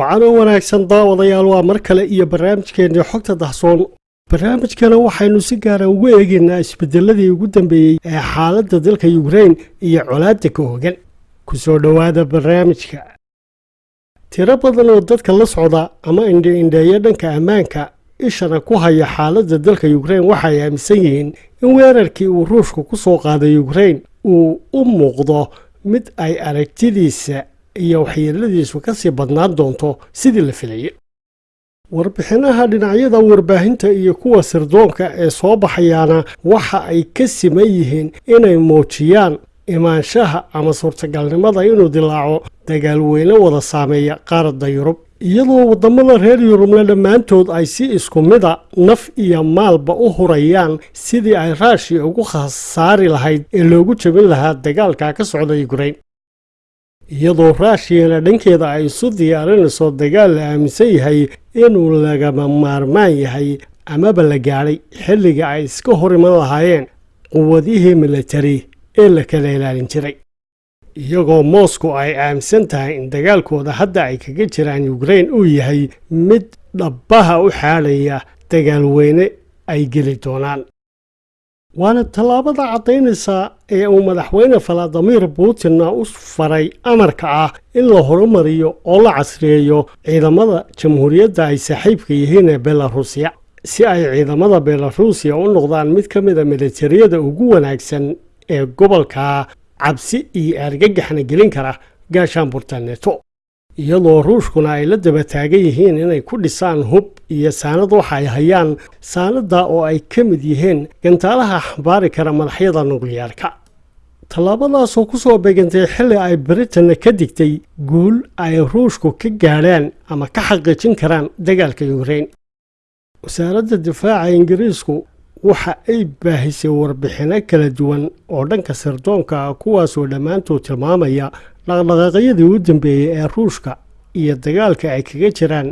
waxaanoo wanaagsan daawadayaal waa mar kale iyo barnaamijkeennii xogta dahsoon barnaamijkana waxaynu si gaara ugu eegaynaa isbedeladii ugu dambeeyey ee xaaladda dalka yukrain iyo colaadda ka hogan ku soo dhowaada barnaamijka. Tiro badan oo dadka la socda ama indhe-indheeya dhanka ammaanka ishana ku haya xaaladda dalka yukrain waxay aaminsan yihiin in weerarkii uu ruushku ku soo qaaday yukrain uu u muuqdo mid ay aragtidiisa iyo waxyeeladiisu ka sii badnaan doonto sidii la filayay. Warbixinaha dhinacyada warbaahinta iyo kuwa sirdoonka ee soo baxayaana waxa ay ka siman yihiin inay muujiyaan imaanshaha ama suurtagalnimada inuu dilaaco dagaal weyne wada saameeya qaaradda yurub. Iyadoo waddamada reer yurubna dhammaantood ay si isku mida naf iyo maalba u hurayaan sidii ay raashiya ugu khasaari lahayd ee loogu jabin lahaa dagaalka ka socda yukrain iyadoo raashiyana dhankeeda ay isu diyaarinayso dagaal la aaminsan yahay inuu lagama maarmaan yahay amaba la gaadhay xilliga ay iska hor iman lahaayeen quwadihii militari ee la kala ilaalin jiray. Iyagoo moscow ay aaminsan tahay in dagaalkooda hadda ay kaga jiraan yukrain uu yahay mid dhabbaha u xaadhaya dagaal weyne ay geli doonaan waana tallaabada caddaynaysaa ee uu madaxweyne valadimir putinna u faray amarka ah in la horumariyo oo la casriyeeyo ciidamada jamhuuriyadda ay saaxiibka yihiin ee belarusiya si ay ciidamada belarusiya u noqdaan mid ka mida militariyada ugu wanaagsan ee gobolka cabsi iyo argagaxna gelin kara gaashaanburta neto iyadoo ruushkuna ay la daba taagan yihiin inay ku dhisaan hub iyo saanad waxa ay hayaan saanadda oo ay ka mid yihiin gantaalaha xambaari kara madaxyada nukliyaarka tallaabadaasoo ku soo beegantay xilli ay britanna ka digtay guul ay ruushku ka gaadhaan ama ka xaqiijin karaan dagaalka yukrain wasaaradda difaaca ingiriisku waxa ay baahisay warbixinno kala duwan oo dhanka sirdoonka ah kuwaasoo dhammaantood tilmaamaya dhaqdhaqaaqyadii u dambeeyey ee ruushka iyo dagaalka ay kaga jiraan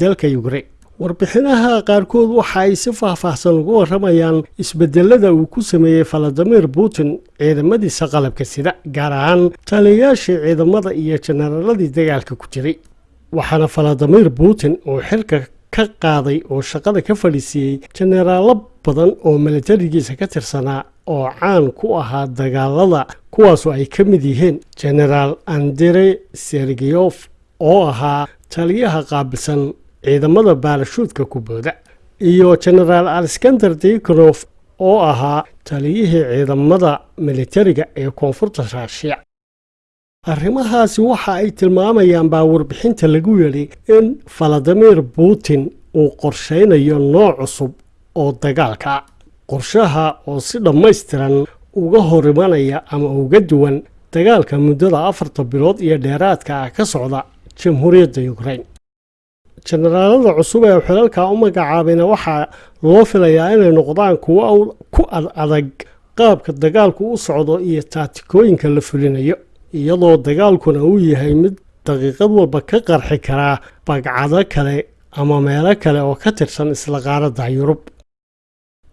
dalka yukrain warbixinaha qaarkood waxa ay si faahfaahsan ugu warramayaan isbedelada uu ku sameeyey valadimir putin ciidamadiisa qalabka sida gaar ahaan taliyayaashii ciidamada iyo jenaraaladii dagaalka ku jiray. Waxaana valadimir putin uu xilka ka qaaday oo shaqada ka fadhiisiiyey jenaraallo badan oo militarigiisa ka tirsanaa oo caan ku ahaa dagaalada kuwaasoo ay ka mid yihiin genaraal andrey sergeyof oo ahaa taliyaha qaabilsan ciidamada baalashuudka kubooda iyo genaraal alexander dikonof oo ahaa taliyihii ciidamada militariga ee koonfurta raashiya arrimahaasi waxa ay tilmaamayaan baa warbixinta lagu yidhi in valadimir putin uu qorshaynayo nooc cusub oo dagaalka qorshaha oo si dhammaystiran uga hor imanaya ama uga duwan dagaalka muddada afarta bilood iyo dheeraadka ah ka socda jamhuuriyadda yukrain jenaraalada cusub ee xilalka u magacaabayna waxaa loo filayaa inay noqdaan kuwo ku ad adag qaabka dagaalku u socdo iyo taatikooyinka la fulinayo iyadoo dagaalkuna uu yahay mid daqiiqad walba ka qarxi karaa bagcado kale ama meelo kale oo ka tirsan isla qaaradda yurub.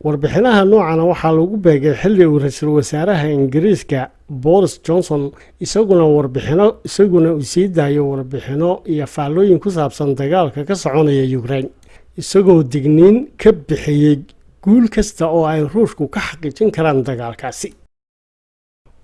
Warbixinaha noocana waxaa lagu beegay xilli uu ra'iisul wasaaraha ingiriiska boris johnson isaguna warbixino isaguna uu sii daayo warbixino iyo faallooyin ku saabsan dagaalka ka soconaya yukrain isagoo digniin ka bixiyey guul kasta oo ay ruushku ka xaqiijin karaan dagaalkaasi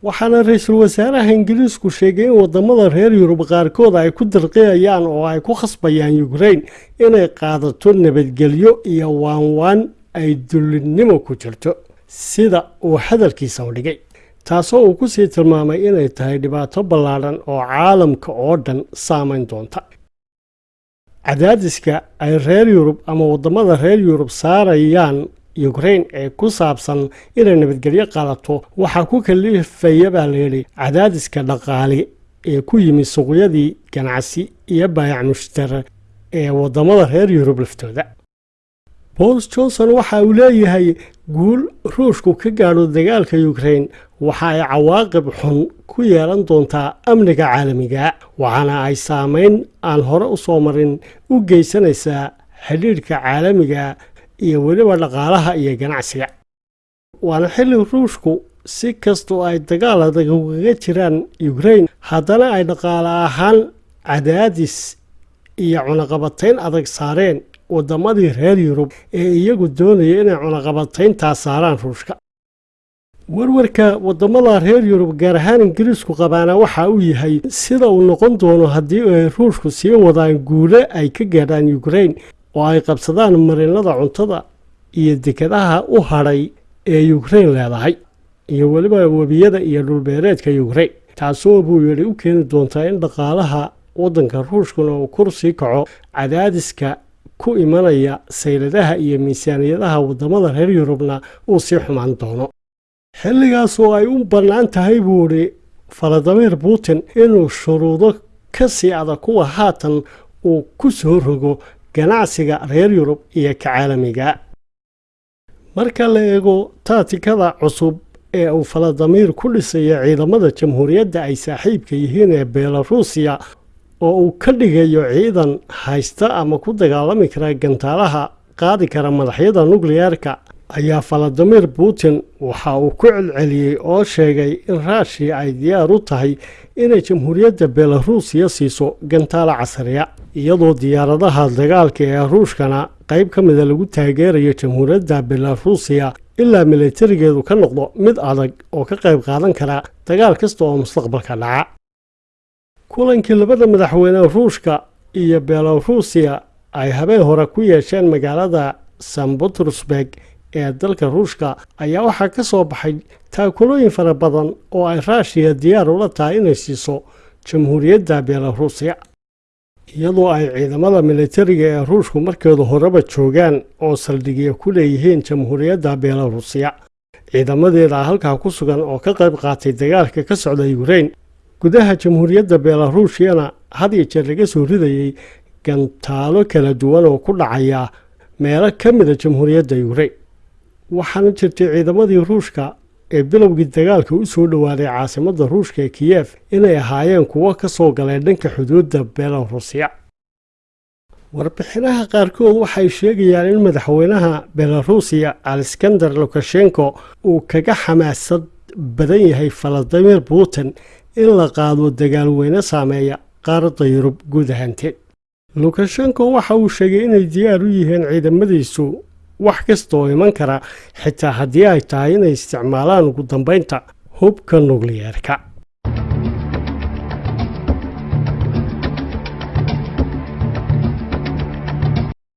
waxaana ra'iisul wasaaraha ingiriisku sheegay in waddamada reer yurub qaarkood ay ku dirqiyayaan oo ay ku khasbayaan yukrain inay qaadato nabadgelyo iyo waanwaan ay dullinnimo ku jirto sida uu hadalkiisa u dhigay taasoo uu ku sii tilmaamay inay tahay dhibaato ballaadhan oo caalamka oo dhan saamayn doonta. Cadaadiska ay reer yurub ama waddamada reer yurub saarayaan yukrain ee ku saabsan inay nabadgelyo qaadato waxaa ku kalifaya baa layidhi cadaadiska dhaqaale ee ku yimid suuqyadii ganacsi iyo baayac mushtara ee waddamada reer yurub laftooda. Boris johnson waxa uu leeyahay guul ruushku ka gaadho dagaalka yukrain waxa ay cawaaqib xun ku yeelan doontaa amniga caalamiga waxaana ay saameyn aan hore u soo marin u geysanaysaa xidhiidhka caalamiga iyo weliba dhaqaalaha iyo ganacsiga. Waana xilli ruushku si kastoo ay dagaal adag ugaga jiraan yukrain haddana ay dhaqaale ahaan cadaadis iyo cunaqabatayn adag saareen waddamadii reer yurub ee iyagu doonaya inay cunaqabatayntaa saaraan ruushka. Warwarka waddamada reer yurub gaar ahaan ingiriisku qabaana waxa uu yahay sida uu noqon doono haddii ay ruushku sii wadaan guulo ay ka gaadhaan yukrain oo ay qabsadaan marinada cuntada iyo dekadaha u hadhay ee yukrain leedahay iyo weliba webiyada iyo dhulbeereedka yukrain taasoo buu yidhi u keeni doontaa in dhaqaalaha waddanka ruushkuna uu kor sii kaco cadaadiska ku imanaya sayladaha iyo miisaaniyadaha waddamada reer yurubna uu sii xumaan doono. Xilligaas oo ay u bannaan tahay buu idhi faladimir putin inuu shuruudo ka sii adag kuwa haatan uu ku soo rogo ganacsiga reer yurub iyo ka caalamiga. Marka la eego taatikada cusub ee uu faladimir ku dhisaya ciidamada jamhuuriyadda ay saaxiibka yihiin ee belarusiya oo uu ka dhigayo ciidan haysta ama ku dagaalami kara gantaalaha qaadi kara madaxyada nukliyeerka ayaa faladimir putin waxa uu ku celceliyey oo sheegay in raashiya ay diyaar u tahay inay jamhuuriyadda belarusiya siiso gantaalo casriya iyadoo diyaaradaha dagaalka ee ruushkana qayb ka mida lagu taageerayo jamhuuriyadda belarusiya ilaa milatarigeedu ka noqdo mid adag oo ka qayb qaadan kara dagaal kasta oo mustaqbalka dhaca. Kulankii labada madaxweyne ruushka iyo belarusiya ay habeen hore ku yeesheen magaalada san butersburg ee dalka ruushka ayaa waxaa ka soo baxay taakulooyin fara badan oo ay raashiya diyaar ula tahay inay siiso jamhuuriyadda belarusiya iyadoo ay ciidamada militariga ee ruushku markeedu horeba joogaan oo saldhigya ku leeyihiin jamhuuriyadda belarusiya ciidamadeeda halkaa ku sugan oo ka qayb qaatay dagaalka ka socda yukrain gudaha jamhuuriyadda belarusiyana had iyo jeer laga soo ridayey gantaalo kala duwan oo ku dhacaya meelo ka mida jamhuuriyadda yukrain waxaana jirtay ciidamadii ruushka ee bilowgii dagaalka u soo dhowaaday caasimadda ruushka ee kiyef inay ahaayeen kuwo ka soo galay dhanka xuduudda belarusiya warbixinaha qaarkood waxay sheegayaan in madaxweynaha belarusiya alexander lukashenko uu kaga xamaasad badan yahay faladimir putin in la qaado dagaalweyne saameeya qaaradda yurub guud ahaanteed lukashenko waxa uu sheegay inay diyaar u yihiin ciidamadiisu wax kasta oo iman kara xitaa haddii ay tahay inay isticmaalaan ugu dambaynta hubka nukliyeerka